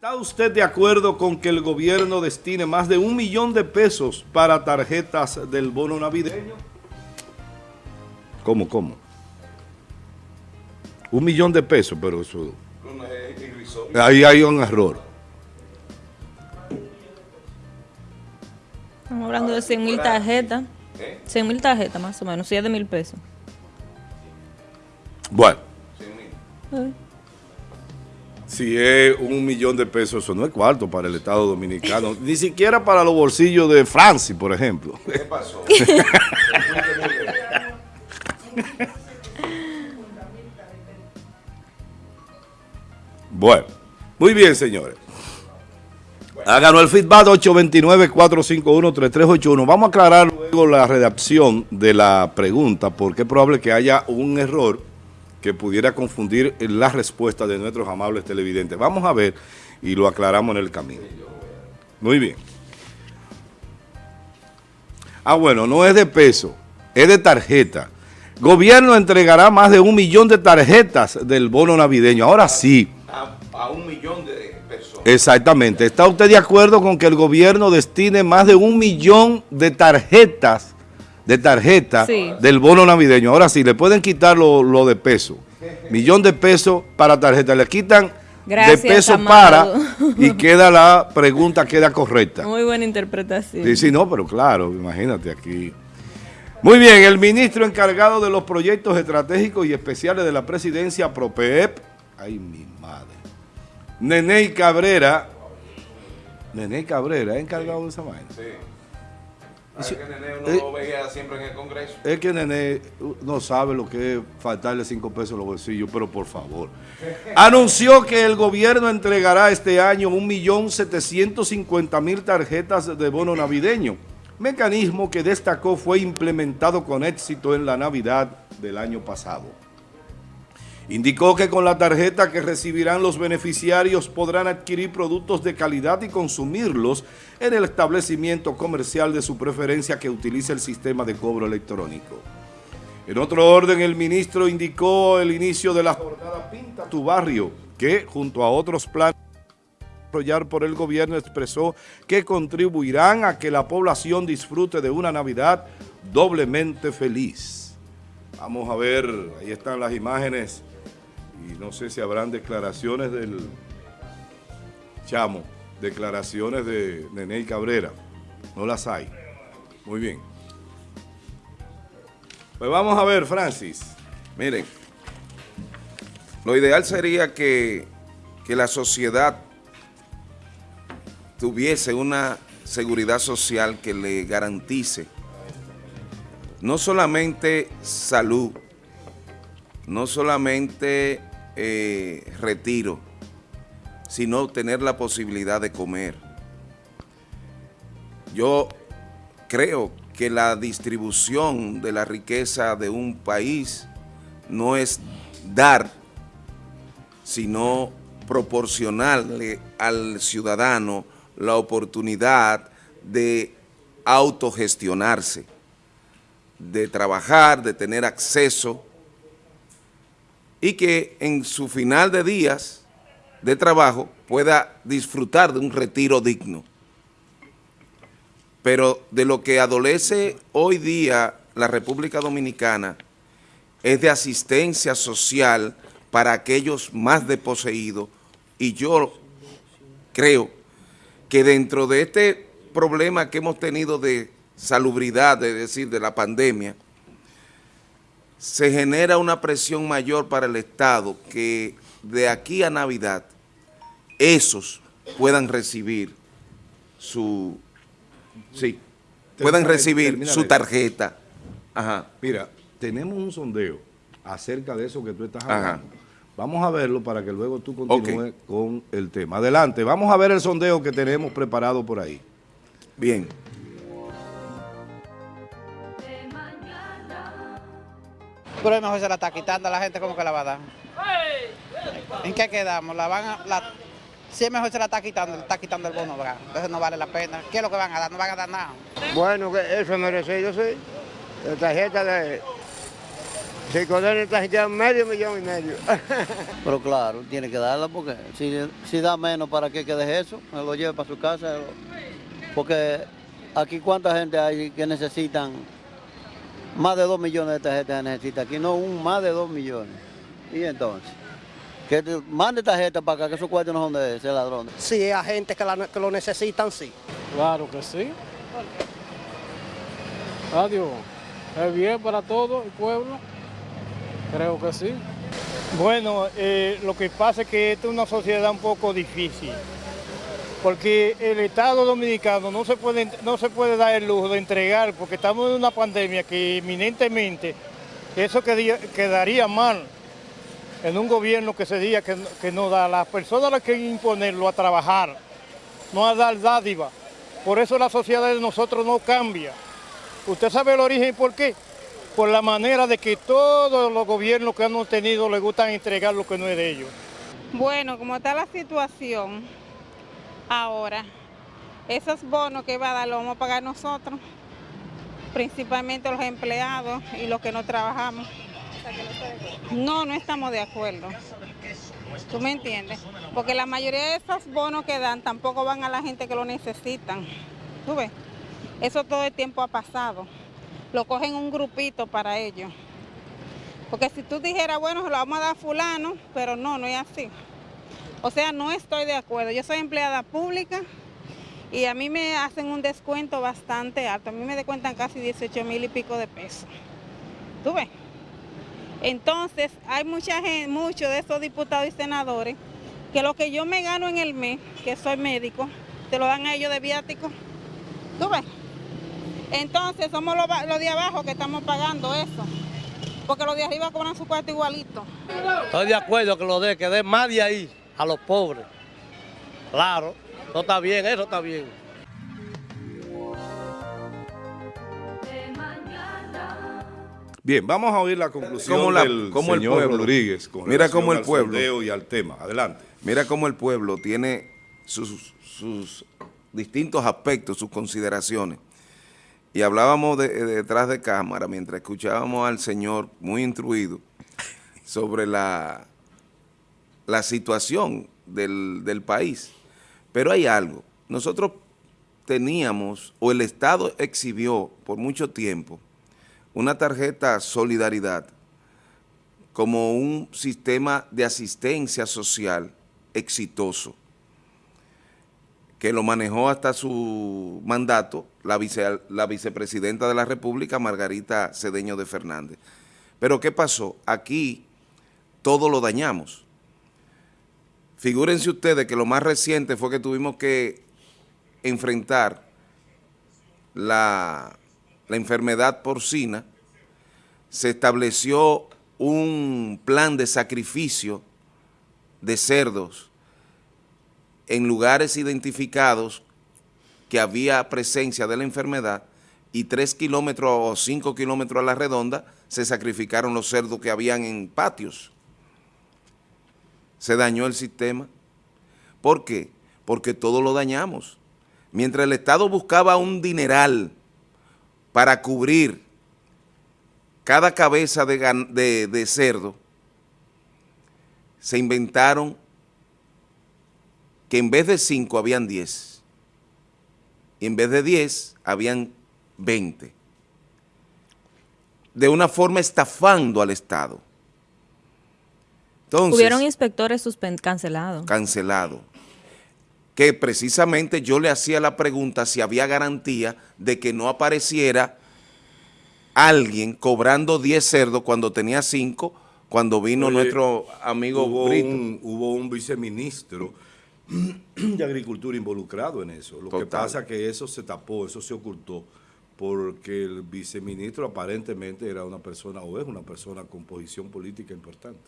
¿Está usted de acuerdo con que el gobierno destine más de un millón de pesos para tarjetas del bono navideño? ¿Cómo, cómo? Un millón de pesos, pero eso... Ahí hay un error. Estamos hablando de 100 mil tarjetas. 100 mil tarjetas más o menos, 7 mil pesos. Bueno. Si es un millón de pesos, eso no es cuarto para el Estado Dominicano. Ni siquiera para los bolsillos de Francis, por ejemplo. ¿Qué pasó? bueno, muy bien, señores. Háganos el feedback 829-451-3381. Vamos a aclarar luego la redacción de la pregunta porque es probable que haya un error que pudiera confundir la respuesta de nuestros amables televidentes. Vamos a ver y lo aclaramos en el camino. Muy bien. Ah, bueno, no es de peso, es de tarjeta. Gobierno entregará más de un millón de tarjetas del bono navideño. Ahora sí. A, un millón de Exactamente. ¿Está usted de acuerdo con que el gobierno destine más de un millón de tarjetas de tarjeta del bono navideño? Ahora sí, le pueden quitar lo, de peso. Millón de pesos para tarjeta. Le quitan de peso para y queda la pregunta, queda correcta. Muy buena interpretación. Sí, sí, no, pero claro, imagínate aquí. Muy bien, el ministro encargado de los proyectos estratégicos y especiales de la presidencia PROPEP, ay mi madre, Nene Cabrera, Nene Cabrera, ¿es encargado de esa vaina? Sí. Es que Nene uno lo veía siempre en el Congreso. Es que Nene no sabe lo que es faltarle cinco pesos a los bolsillos, pero por favor. Anunció que el gobierno entregará este año 1.750.000 tarjetas de bono navideño, mecanismo que destacó fue implementado con éxito en la Navidad del año pasado. Indicó que con la tarjeta que recibirán los beneficiarios podrán adquirir productos de calidad y consumirlos en el establecimiento comercial de su preferencia que utilice el sistema de cobro electrónico. En otro orden, el ministro indicó el inicio de la jornada Pinta tu Barrio, que junto a otros planes desarrollar por el gobierno expresó que contribuirán a que la población disfrute de una Navidad doblemente feliz. Vamos a ver, ahí están las imágenes y no sé si habrán declaraciones del Chamo, declaraciones de Nene Cabrera. No las hay. Muy bien. Pues vamos a ver, Francis. Miren, lo ideal sería que, que la sociedad tuviese una seguridad social que le garantice no solamente salud, no solamente eh, retiro, sino tener la posibilidad de comer. Yo creo que la distribución de la riqueza de un país no es dar, sino proporcionarle al ciudadano la oportunidad de autogestionarse, de trabajar, de tener acceso y que en su final de días de trabajo pueda disfrutar de un retiro digno. Pero de lo que adolece hoy día la República Dominicana es de asistencia social para aquellos más desposeídos y yo creo que dentro de este problema que hemos tenido de salubridad, es decir, de la pandemia, se genera una presión mayor para el Estado que de aquí a Navidad esos puedan recibir su, sí, puedan recibir su tarjeta. Ajá. Mira, tenemos un sondeo acerca de eso que tú estás hablando. Vamos a verlo para que luego tú continúes con el tema. Adelante, vamos a ver el sondeo que tenemos preparado por ahí. Bien. Pero es mejor se la está quitando a la gente, ¿cómo que la va a dar? ¿En qué quedamos? La van a, la, si es mejor se la está quitando, está quitando el bono, ¿verdad? Entonces no vale la pena. ¿Qué es lo que van a dar? No van a dar nada. Bueno, que eso es merecido, sí. La tarjeta de, Se condena esta gente a medio millón y medio. Pero claro, tiene que darla porque si, si da menos, ¿para qué que deje eso? Me lo lleve para su casa. Porque aquí cuánta gente hay que necesitan, más de dos millones de tarjetas necesita aquí, no un más de dos millones. Y entonces, que te- mande tarjetas para acá, que esos cuartos no son de ese ladrón. Sí, a gente que, la- que lo necesitan, sí. Claro que sí. Adiós. Es bien para todo el pueblo. Creo que sí. Bueno, eh, lo que pasa es que esta es una sociedad un poco difícil, porque el Estado Dominicano no se puede, no se puede dar el lujo de entregar, porque estamos en una pandemia que eminentemente eso quedaría, mal en un gobierno que se diga que, no da las personas las que imponerlo a trabajar, no a dar dádiva. Por eso la sociedad de nosotros no cambia. ¿Usted sabe el origen y por qué? Por la manera de que todos los gobiernos que hemos tenido les gustan entregar lo que no es de ellos. Bueno, como está la situación ahora, esos bonos que va a dar los vamos a pagar nosotros, principalmente los empleados y los que no trabajamos. No, no estamos de acuerdo. ¿Tú me entiendes? Porque la mayoría de esos bonos que dan tampoco van a la gente que lo necesitan. ¿Tú ves? Eso todo el tiempo ha pasado. Lo cogen un grupito para ellos. Porque si tú dijeras, bueno, se lo vamos a dar a fulano, pero no, no es así. O sea, no estoy de acuerdo. Yo soy empleada pública y a mí me hacen un descuento bastante alto. A mí me descuentan casi 18 mil y pico de pesos. ¿Tú ves? Entonces, hay mucha gente, muchos de estos diputados y senadores que lo que yo me gano en el mes, que soy médico, te lo dan a ellos de viático. ¿Tú ves? Entonces, somos los, los de abajo que estamos pagando eso. Porque los de arriba cobran su cuarto igualito. Estoy de acuerdo que lo dé, que dé más de ahí a los pobres. Claro, eso está bien, eso está bien. Bien, vamos a oír la conclusión Como la- del como el señor pueblo. Rodríguez con Mira cómo el al pueblo. y al tema. Adelante. Mira cómo el pueblo tiene sus, sus distintos aspectos, sus consideraciones. Y hablábamos de- de- detrás de cámara, mientras escuchábamos al señor muy instruido sobre la, la situación del, del país. Pero hay algo. Nosotros teníamos, o el Estado exhibió por mucho tiempo, una tarjeta Solidaridad como un sistema de asistencia social exitoso, que lo manejó hasta su mandato la, vice- la vicepresidenta de la República, Margarita Cedeño de Fernández. Pero ¿qué pasó? Aquí todo lo dañamos. Figúrense ustedes que lo más reciente fue que tuvimos que enfrentar la, la enfermedad porcina, se estableció un plan de sacrificio de cerdos en lugares identificados que había presencia de la enfermedad y tres kilómetros o cinco kilómetros a la redonda se sacrificaron los cerdos que habían en patios. Se dañó el sistema. ¿Por qué? Porque todo lo dañamos. Mientras el Estado buscaba un dineral para cubrir cada cabeza de, de cerdo, se inventaron que en vez de 5 habían 10. Y en vez de 10 habían 20. De una forma estafando al Estado. Entonces, Hubieron inspectores cancelados. cancelado. Que precisamente yo le hacía la pregunta si había garantía de que no apareciera alguien cobrando 10 cerdos cuando tenía 5, cuando vino Oye, nuestro amigo hubo Brito. un, hubo un viceministro de Agricultura involucrado en eso. Lo que pasa es que eso se tapó, eso se ocultó, porque el viceministro aparentemente era una persona, o es una persona con posición política importante.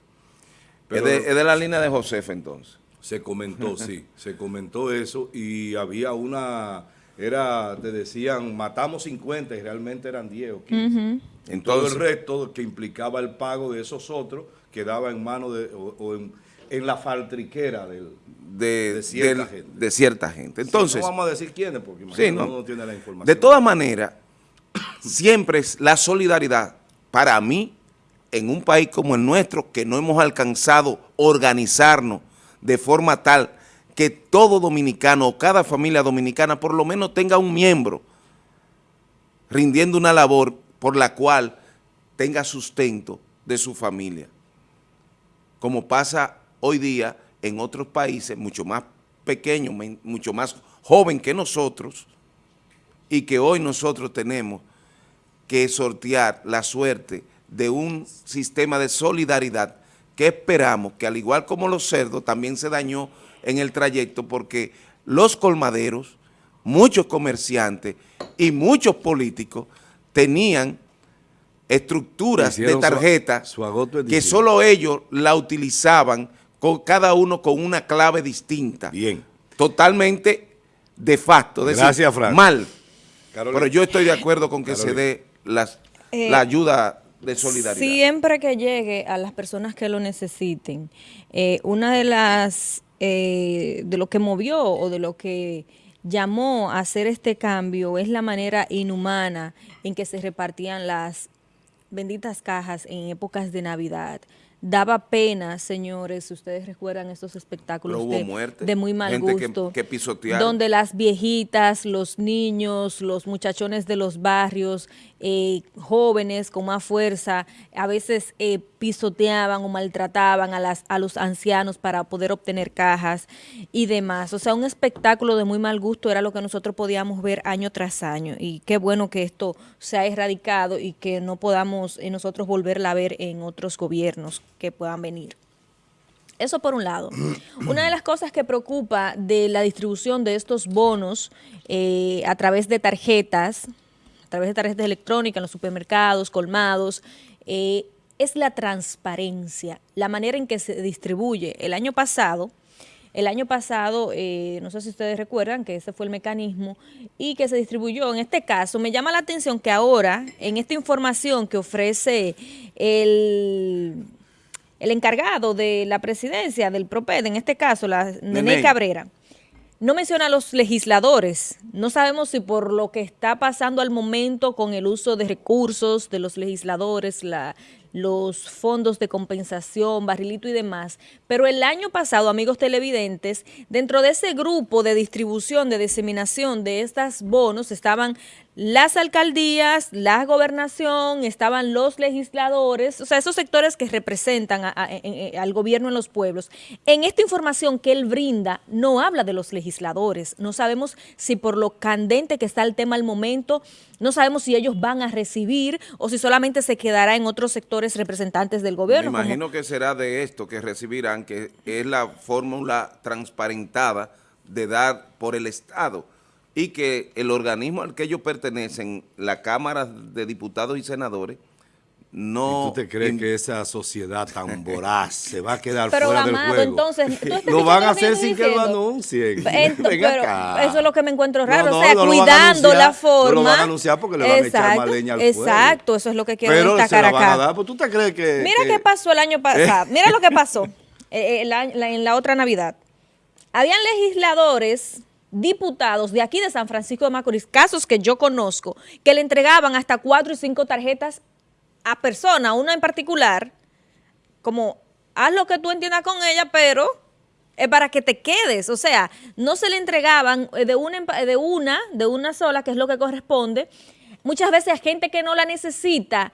Es, de, es de la línea de Josefa entonces. Se comentó, sí, se comentó eso y había una, era, te decían, matamos 50 y realmente eran 10 o 15. Todo Entonces, el resto que implicaba el pago de esos otros quedaba en manos de, o, o en, en la faltriquera del, de, de cierta del- gente. de cierta gente. Entonces, no vamos a decir quiénes porque Sí, imagino no. uno no tiene la información. de todas maneras, siempre es la solidaridad, para mí, en un país como el nuestro, que no hemos alcanzado organizarnos de forma tal que todo dominicano o cada familia dominicana por lo menos tenga un miembro rindiendo una labor por la cual tenga sustento de su familia. Como pasa hoy día en otros países mucho más pequeños, mucho más joven que nosotros, y que hoy nosotros tenemos que sortear la suerte de un sistema de solidaridad que esperamos que al igual como los cerdos también se dañó en el trayecto porque los colmaderos, muchos comerciantes y muchos políticos tenían estructuras de tarjeta que solo ellos la utilizaban con cada uno con una clave distinta. Bien. Totalmente de facto. Gracias, Frank. Mal. Pero yo estoy de acuerdo con que se dé las, Eh, la ayuda de solidaridad. Siempre que llegue a las personas que lo necesiten, eh, una de las, eh, de lo que movió o de lo que llamó a hacer este cambio es la manera inhumana en que se repartían las benditas cajas en épocas de Navidad. Daba pena, señores, si ustedes recuerdan estos espectáculos hubo de, muerte, de muy mal gente que- gusto, que pisotearon. donde las viejitas, los niños, los muchachones de los barrios, eh, jóvenes con más fuerza, a veces eh, pisoteaban o maltrataban a, las, a los ancianos para poder obtener cajas y demás. O sea, un espectáculo de muy mal gusto era lo que nosotros podíamos ver año tras año. Y qué bueno que esto se ha erradicado y que no podamos eh, nosotros volverla a ver en otros gobiernos que puedan venir. Eso por un lado. Una de las cosas que preocupa de la distribución de estos bonos eh, a través de tarjetas, través de tarjetas electrónicas en los supermercados, colmados, eh, es la transparencia, la manera en que se distribuye. El año pasado, el año pasado, eh, no sé si ustedes recuerdan que ese fue el mecanismo y que se distribuyó. En este caso, me llama la atención que ahora, en esta información que ofrece el el encargado de la presidencia del PROPED, en este caso, la Nene Nene. Cabrera, no menciona a los legisladores. No sabemos si por lo que está pasando al momento con el uso de recursos de los legisladores, la- los fondos de compensación, barrilito y demás. Pero el año pasado, amigos televidentes, dentro de ese grupo de distribución, de diseminación de estas bonos, estaban las alcaldías, la gobernación, estaban los legisladores, o sea, esos sectores que representan a- a- en- en- al gobierno en los pueblos. En esta información que él brinda, no habla de los legisladores. No sabemos si por lo candente que está el tema al momento, no sabemos si ellos van a recibir o si solamente se quedará en otros sectores representantes del Me gobierno. como- imagino que será de esto que recibirán, que es la fórmula transparentada de dar por el Estado y que el organismo al que ellos pertenecen, la Cámara de Diputados y Senadores, no... ¿Tú te crees que esa sociedad tan voraz se va a quedar Pero, fuera del juego? entonces, ¿tú estás lo van a hacer sin que lo anuncien. Ento- Ven pero acá. eso es lo que me encuentro raro, No, o sea, no, cuidando anunciar, la forma. No lo van a anunciar porque le van a echar más leña al fuego. Exacto, eso es lo que quiero Pero se destacar la van acá. a dar, pues tú te crees que... Mira que- qué pasó el año pasado. Mira lo que pasó eh, eh, la- la- en la otra Navidad. Habían legisladores, diputados de aquí de San Francisco de Macorís, casos que yo conozco, que le entregaban hasta cuatro y cinco tarjetas a persona, una en particular, como haz lo que tú entiendas con ella, pero es para que te quedes. O sea, no se le entregaban eh, de una, de una, de una sola, que es lo que corresponde. Muchas veces a gente que no la necesita,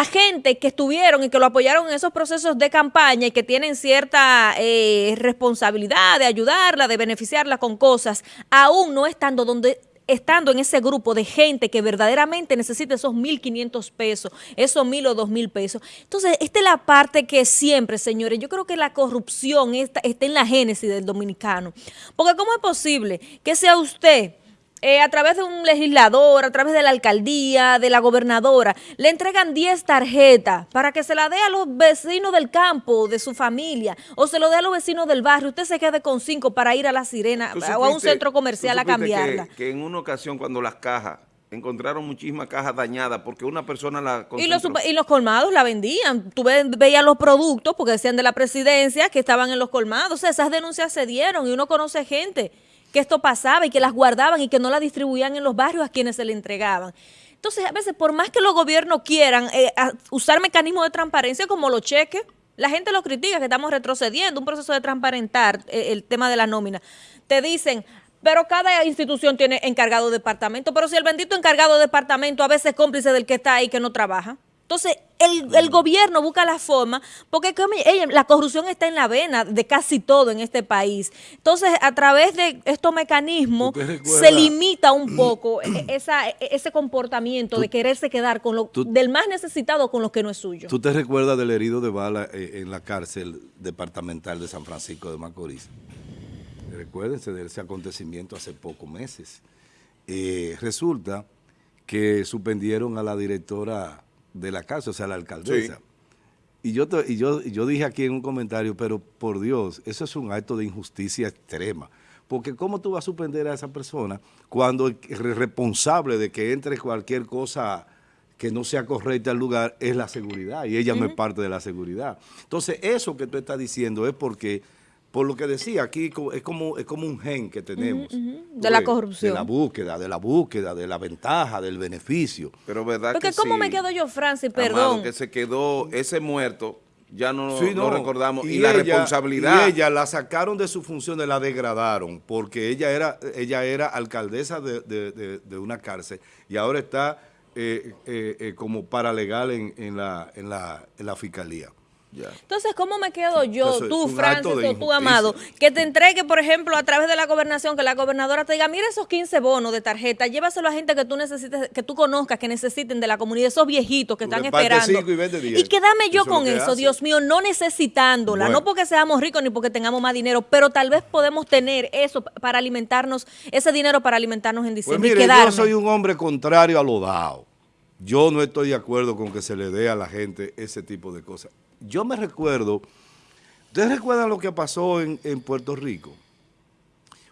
a gente que estuvieron y que lo apoyaron en esos procesos de campaña y que tienen cierta eh, responsabilidad de ayudarla, de beneficiarla con cosas, aún no estando donde estando en ese grupo de gente que verdaderamente necesita esos 1.500 pesos, esos 1.000 o 2.000 pesos. Entonces, esta es la parte que siempre, señores, yo creo que la corrupción está, está en la génesis del dominicano. Porque ¿cómo es posible que sea usted eh, a través de un legislador, a través de la alcaldía, de la gobernadora, le entregan 10 tarjetas para que se la dé a los vecinos del campo, de su familia, o se lo dé a los vecinos del barrio. Usted se quede con 5 para ir a la sirena ¿Tú o a un centro comercial a cambiarla. Que, que en una ocasión cuando las cajas, encontraron muchísimas cajas dañadas porque una persona la Y los, y los colmados la vendían. Tú ve- veías los productos, porque decían de la presidencia, que estaban en los colmados. O sea, esas denuncias se dieron y uno conoce gente que esto pasaba y que las guardaban y que no las distribuían en los barrios a quienes se le entregaban. Entonces, a veces, por más que los gobiernos quieran eh, usar mecanismos de transparencia como los cheques, la gente lo critica, que estamos retrocediendo, un proceso de transparentar eh, el tema de la nómina. Te dicen, pero cada institución tiene encargado de departamento, pero si el bendito encargado de departamento a veces es cómplice del que está ahí que no trabaja. Entonces, el, el gobierno busca la forma, porque la corrupción está en la vena de casi todo en este país. Entonces, a través de estos mecanismos, se limita un poco esa, ese comportamiento de quererse quedar con lo, tú- del más necesitado con lo que no es suyo. ¿Tú te recuerdas del herido de bala eh, en la cárcel departamental de San Francisco de Macorís? Recuérdense de ese acontecimiento hace pocos meses. Eh, resulta que suspendieron a la directora de la cárcel, o sea, la alcaldesa. Sí. Y yo, y, yo, yo dije aquí en un comentario, pero por Dios, eso es un acto de injusticia extrema. Porque ¿cómo tú vas a suspender a esa persona cuando el responsable de que entre cualquier cosa que no sea correcta al lugar es la seguridad? Y ella no es parte de la seguridad. Entonces, eso que tú estás diciendo es porque, por lo que decía aquí, es como, es como un gen que tenemos. De la ves, corrupción. De la búsqueda, de la búsqueda, de la ventaja, del beneficio. Pero verdad Porque que ¿cómo sí, me quedo yo, Francis? Amado, Perdón. que se quedó ese muerto, ya no Sí, no. recordamos. Y, la responsabilidad. Y ella la sacaron de su funciones, la degradaron, porque ella era, ella era alcaldesa de, de- de- de una cárcel y ahora está eh, eh, eh, como paralegal en, en la, en, la, en la fiscalía. Ya. Entonces, ¿cómo me quedo yo, Entonces, tú, Francis, tú. Amado, que te entregue, por ejemplo, a través de la gobernación, que la gobernadora te diga, mira esos 15 bonos de tarjeta, llévaselo a gente que tú necesites, que tú conozcas, que necesiten de la comunidad, esos viejitos que Tú están esperando. y. Y quédame yo Eso con eso, hace. Dios mío, no necesitándola, Bueno. no porque seamos ricos ni porque tengamos más dinero, pero tal vez podemos tener eso para alimentarnos, ese dinero para alimentarnos en Pues diciembre y mire, yo quedarme. soy un hombre contrario a lo dado. Yo no estoy de acuerdo con que se le dé a la gente ese tipo de cosas. Yo me recuerdo, ¿ustedes recuerdan lo que pasó en, en Puerto Rico?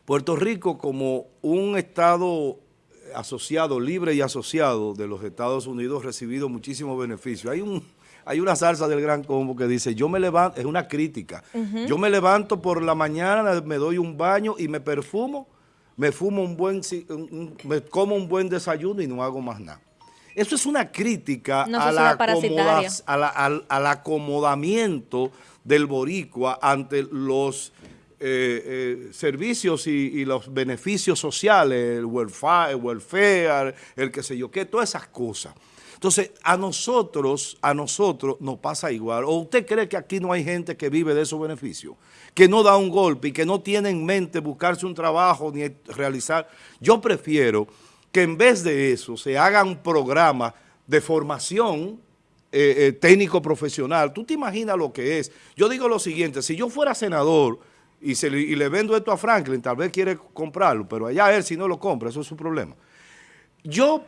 Puerto Rico como un estado asociado, libre y asociado de los Estados Unidos, ha recibido muchísimos beneficios. Hay un hay una salsa del gran combo que dice, yo me levanto, es una crítica, yo me levanto por la mañana, me doy un baño y me perfumo, me fumo un buen, ci- un- un- me como un buen desayuno y no hago más nada. Eso es una crítica a la a la- al, al acomodamiento del boricua ante los eh, eh, servicios y, y los beneficios sociales, el welfare, el welfare, el qué sé yo qué, todas esas cosas. Entonces, a nosotros, a nosotros nos pasa igual. ¿O usted cree que aquí no hay gente que vive de esos beneficios? Que no da un golpe y que no tiene en mente buscarse un trabajo ni realizar. Yo prefiero que en vez de eso se hagan programas de formación eh, eh, técnico profesional. ¿Tú te imaginas lo que es? Yo digo lo siguiente, si yo fuera senador y, se y le vendo esto a Franklin, tal vez quiere comprarlo, pero allá él si no lo compra, eso es su problema. Yo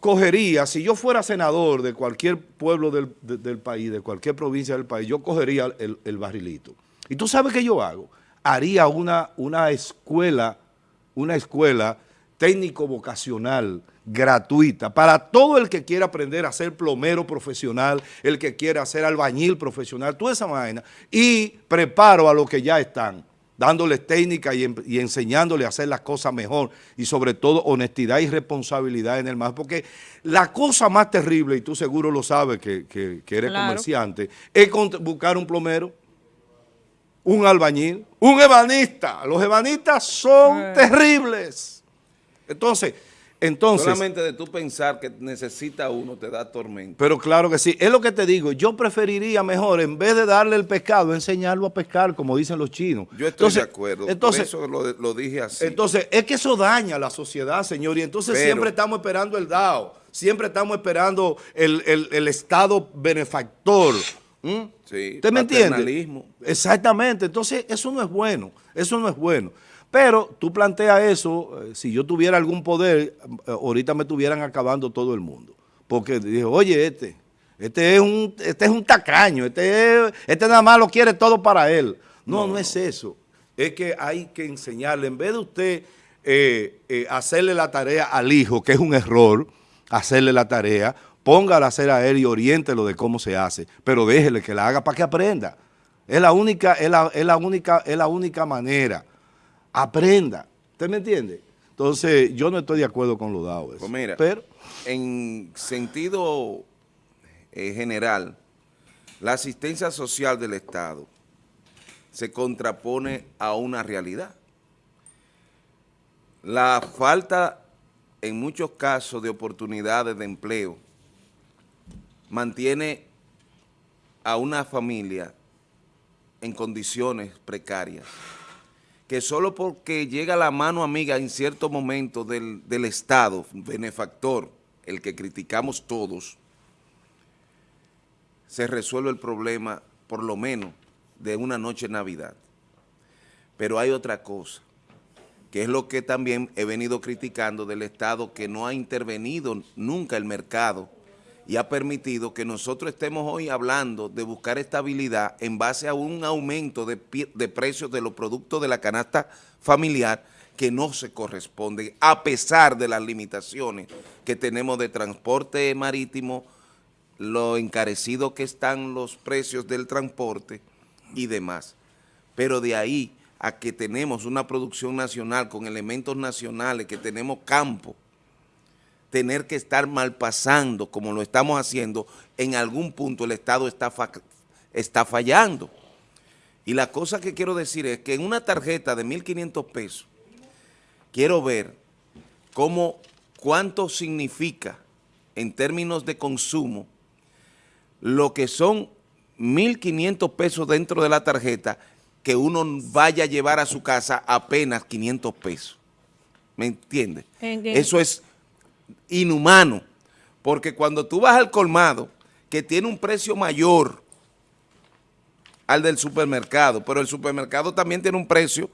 cogería, si yo fuera senador de cualquier pueblo del, de- del país, de cualquier provincia del país, yo cogería el, el barrilito. ¿Y tú sabes qué yo hago? Haría una, una escuela, una escuela técnico vocacional gratuita para todo el que quiera aprender a ser plomero profesional, el que quiera ser albañil profesional, toda esa vaina, y preparo a los que ya están, dándoles técnica y, y enseñándoles a hacer las cosas mejor y sobre todo honestidad y responsabilidad en el más, porque la cosa más terrible, y tú seguro lo sabes que, que- que eres Claro. comerciante, es buscar un plomero, un albañil, un ebanista. Los ebanistas son Eh. terribles. Entonces, entonces, Solamente de tú pensar que necesita uno te da tormento. pero claro que sí, es lo que te digo, yo preferiría mejor, en vez de darle el pescado, enseñarlo a pescar, como dicen los chinos. Yo estoy Entonces- de acuerdo. Entonces, Por eso lo, lo dije así. entonces, es que eso daña a la sociedad, señor, y entonces Pero- siempre estamos esperando el DAO, siempre estamos esperando el, el- el Estado benefactor. ¿Mm? Sí, ¿Usted me entiende? Exactamente, entonces eso no es bueno, eso no es bueno. Pero tú planteas eso, eh, si yo tuviera algún poder, eh, ahorita me estuvieran acabando todo el mundo. Porque dije, oye, este, este es un, este es un tacaño, este, es- este nada más lo quiere todo para él. No, no, es eso. Es que hay que enseñarle, en vez de usted eh, eh, hacerle la tarea al hijo, que es un error, hacerle la tarea, póngala a hacer a él y oriéntelo de cómo se hace, pero déjele que la haga para que aprenda. Es la única, es la, es la única, es la única manera. Aprenda. ¿Usted me entiende? Entonces, yo no estoy de acuerdo con lo dado. Eso. Pues mira, Pero, en sentido eh, general, la asistencia social del Estado se contrapone a una realidad. La falta, en muchos casos, de oportunidades de empleo mantiene a una familia en condiciones precarias, que solo porque llega la mano amiga en cierto momento del, del Estado, benefactor, el que criticamos todos, se resuelve el problema, por lo menos, de una noche Navidad. Pero hay otra cosa, que es lo que también he venido criticando del Estado, que no ha intervenido nunca el mercado y ha permitido que nosotros estemos hoy hablando de buscar estabilidad en base a un aumento de, precios de los productos de la canasta familiar que no se corresponde, a pesar de las limitaciones que tenemos de transporte marítimo, lo encarecido que están los precios del transporte y demás. Pero de ahí a que tenemos una producción nacional con elementos nacionales, que tenemos campo, tener que estar mal pasando como lo estamos haciendo, en algún punto el Estado está, fa- está fallando. Y la cosa que quiero decir es que en una tarjeta de 1.500 pesos, quiero ver cómo, cuánto significa en términos de consumo lo que son 1.500 pesos dentro de la tarjeta que uno vaya a llevar a su casa apenas 500 pesos. ¿Me entiendes? En- en- Eso es inhumano, porque cuando tú vas al colmado, que tiene un precio mayor al del supermercado, pero el supermercado también tiene un precio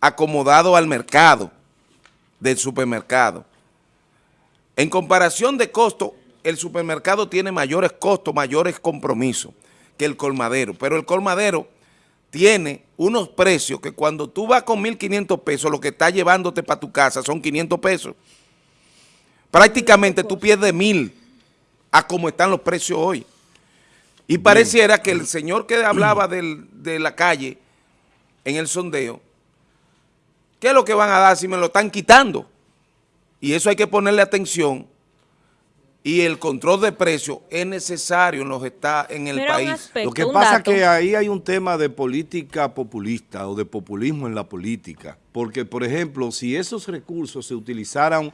acomodado al mercado del supermercado. En comparación de costo, el supermercado tiene mayores costos, mayores compromisos que el colmadero, pero el colmadero tiene unos precios que cuando tú vas con 1.500 pesos, lo que está llevándote para tu casa son 500 pesos. Prácticamente tú pierdes mil a como están los precios hoy. Y pareciera que el señor que hablaba del- de la calle en el sondeo, ¿qué es lo que van a dar si me lo están quitando? Y eso hay que ponerle atención y el control de precios es necesario en los está en el país. aspecto, lo que pasa es que ahí hay un tema de política populista o de populismo en la política. Porque, por ejemplo, si esos recursos se utilizaran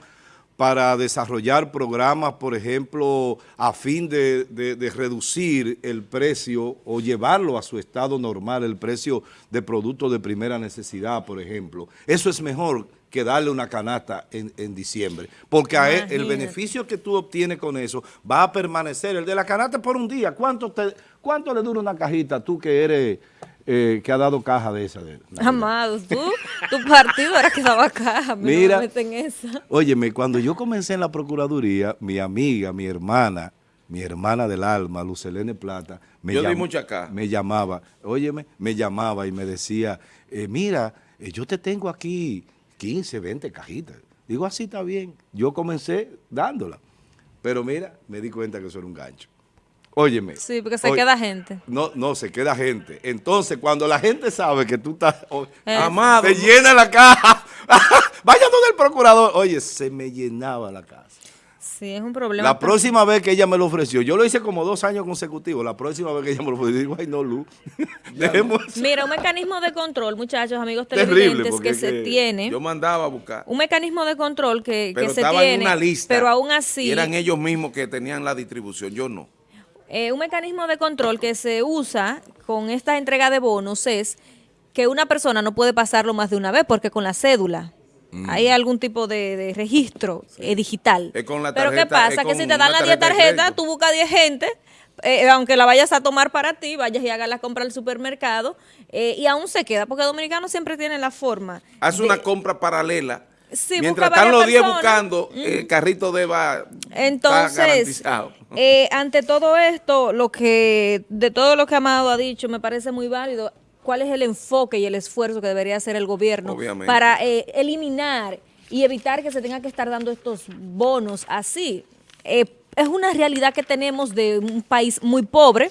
para desarrollar programas, por ejemplo, a fin de, de- de reducir el precio o llevarlo a su estado normal, el precio de productos de primera necesidad, por ejemplo, eso es mejor que darle una canasta en, en diciembre. Porque el beneficio que tú obtienes con eso va a permanecer. El de la canasta por un día. ¿Cuánto, te, cuánto le dura una cajita tú que eres, eh, que ha dado caja de esa? De, Amado, tú, tu partido era que daba caja. Mira. No me meten esa. Óyeme, cuando yo comencé en la Procuraduría, mi amiga, mi hermana, mi hermana del alma, Lucelene Plata, me, Yo di llam- mucha caja. me llamaba, óyeme, me llamaba y me decía, eh, mira, eh, yo te tengo aquí 15, 20 cajitas. Digo, así está bien. Yo comencé dándola. Pero mira, me di cuenta que eso era un gancho. Óyeme. Sí, porque se oye, queda gente. No, no, se queda gente. Entonces, cuando la gente sabe que tú estás, Eh. Amado, te llena la caja. Vaya donde el procurador. Oye, se me llenaba la casa. Sí, es un problema. La próxima vez que ella me lo ofreció, yo lo hice como dos años consecutivos. La próxima vez que ella me lo ofreció, digo, ay, no, Lu. Dejemos eso. Mira, un mecanismo de control, muchachos, amigos Terrible, televidentes, que es se que tiene. yo mandaba a buscar. un mecanismo de control que, Pero que se estaba tiene, en una lista. pero aún Y así, eran ellos mismos que tenían la distribución, yo no. Eh, un mecanismo de control que se usa con esta entrega de bonos es que una persona no puede pasarlo más de una vez porque con la cédula Mm. hay algún tipo de, de registro eh, digital. Es con la pero ¿qué pasa? Que si te dan una la 10 tarjeta de tarjetas, tú buscas 10 gente, eh, aunque la vayas a tomar para ti, vayas y hagas la compra al supermercado, eh, y aún se queda, porque Dominicano siempre tiene la forma. De- una compra paralela. Sí, Mientras busca están los 10 personas. buscando, el carrito de va está Entonces, eh, ante todo esto, lo que de todo lo que Amado ha dicho, me parece muy válido. ¿Cuál es el enfoque y el esfuerzo que debería hacer el gobierno Obviamente. para eh, eliminar y evitar que se tenga que estar dando estos bonos así? Eh, es una realidad que tenemos de un país muy pobre,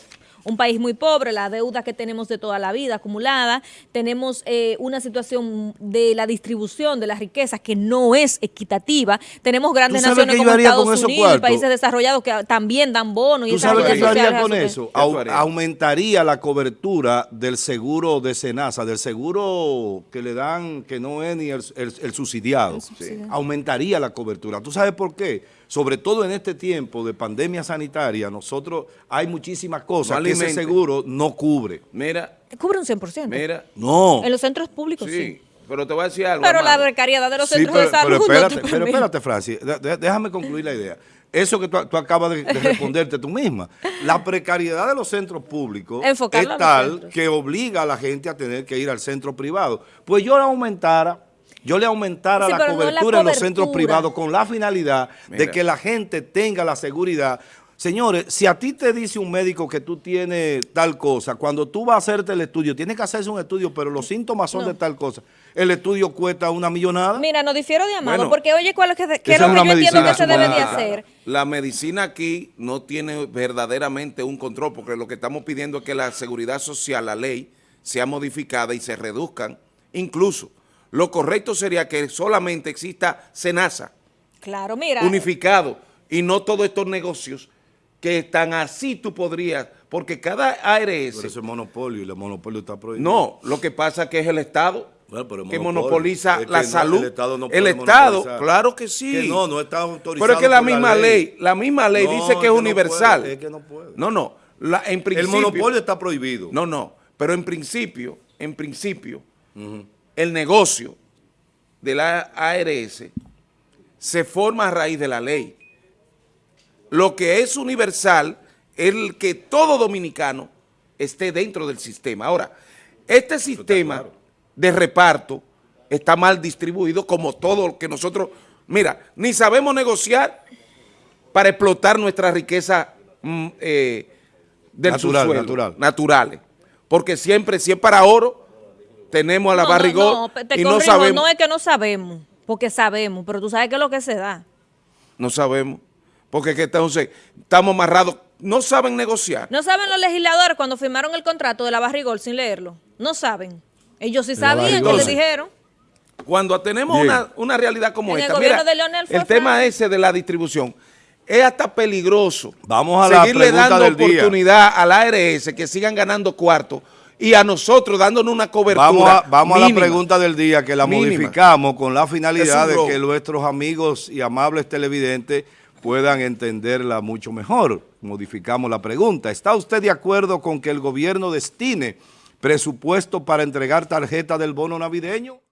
un país muy pobre, la deuda que tenemos de toda la vida acumulada, tenemos eh, una situación de la distribución de las riquezas que no es equitativa, tenemos grandes ¿Tú sabes naciones como Estados Unidos y países desarrollados que también dan bonos y ¿Tú esas sabes qué yo haría con eso? Aumentaría la cobertura del seguro de Senasa, del seguro que le dan, que no es ni el, el- el subsidiado. subsidiado. Aumentaría la cobertura. ¿Tú sabes por qué? Sobre todo en este tiempo de pandemia sanitaria, nosotros hay muchísimas cosas que ese seguro no cubre. Mira, Cubre un 100%. mira. No. En los centros públicos, sí. Sí, pero te voy a decir algo. Pero la precariedad de los Sí, centros pero, de salud pero no te espérate, pero permite. espérate, Francis, de- de- déjame concluir la idea. Eso que tú, tú acabas de, de responderte tú misma. La precariedad de los centros públicos es tal que obliga a la gente a tener que ir al centro privado. Pues yo le aumentara, yo le aumentara Sí, la pero no la cobertura en los centros privados con la finalidad de que la gente tenga la seguridad. Señores, si a ti te dice un médico que tú tienes tal cosa, cuando tú vas a hacerte el estudio, tienes que hacerse un estudio, pero los síntomas son No. de tal cosa. El estudio cuesta una millonada. Mira, no difiero de Amado, Bueno, porque oye, ¿cuál es, que, qué es lo que yo entiendo que se debe de hacer? La medicina aquí no tiene verdaderamente un control, porque lo que estamos pidiendo es que la seguridad social, la ley, sea modificada y se reduzcan. Incluso, lo correcto sería que solamente exista SENASA, Claro, mira. unificado, y no todos estos negocios que están así tú podrías, porque cada ARS... Pero ese monopolio y el monopolio está prohibido. No, lo que pasa es que es el Estado Bueno, pero el que monopoliza Es que la no, salud. el Estado no El puede Estado, claro que sí. Que no, no está autorizado Pero es que la misma ley. ley, la misma ley No, dice es que es que universal. puede, es que no puede. No, no, la- en El principio. monopolio está prohibido. No, no, pero en principio, en principio, el negocio de la ARS se forma a raíz de la ley. Lo que es universal es el que todo dominicano esté dentro del sistema. Ahora, este sistema de reparto está mal distribuido como todo lo que nosotros, mira, ni sabemos negociar para explotar nuestra riqueza mm, eh, del Natural, subsuelo, natural. naturales. Porque siempre, si es para oro, tenemos a la No, no, barrigón no, te y no sabemos. no es que no sabemos, porque sabemos, pero tú sabes qué es lo que se da. No sabemos. Porque que entonces estamos amarrados. No saben negociar. ¿No saben los legisladores cuando firmaron el contrato de la Barrigol sin leerlo? No saben. Ellos sí sabían que Barrigol. le dijeron. Cuando tenemos una, una realidad como En esta, mira, de el tema ese de la distribución es hasta peligroso. Vamos a la seguirle pregunta dando del día. oportunidad a la ARS que sigan ganando cuartos y a nosotros dándonos una cobertura Vamos a, vamos a la pregunta del día que la Mínima. modificamos con la finalidad de que nuestros amigos y amables televidentes puedan entenderla mucho mejor. Modificamos la pregunta. ¿Está usted de acuerdo con que el gobierno destine presupuesto para entregar tarjeta del bono navideño?